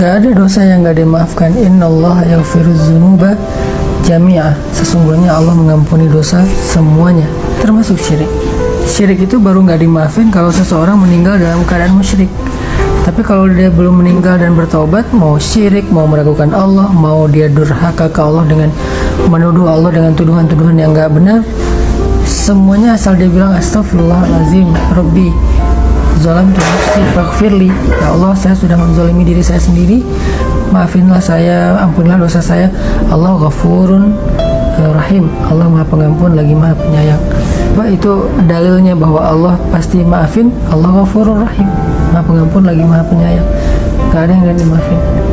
Gak ada dosa yang gak dimaafkan. Inna Allah yaghfiru dzunuba jami'ah. Sesungguhnya Allah mengampuni dosa semuanya, termasuk syirik. Syirik itu baru nggak dimaafin kalau seseorang meninggal dalam keadaan musyrik. Tapi kalau dia belum meninggal dan bertobat, mau syirik, mau meragukan Allah, mau dia durhaka ke Allah dengan menuduh Allah dengan tuduhan-tuduhan yang nggak benar, semuanya asal dia bilang astagfirullahalazim, Rabbi, zalam tu nafsi. Ya Allah, saya sudah menzalimi diri saya sendiri. Maafinlah saya, ampunilah dosa saya. Allah ghafurun eh, rahim. Allah Maha Pengampun lagi Maha Penyayang. Pak itu dalilnya bahwa Allah pasti maafin. Allah ghafurur rahim. Maha Pengampun lagi Maha Penyayang. Gak ada yang gak dimaafin.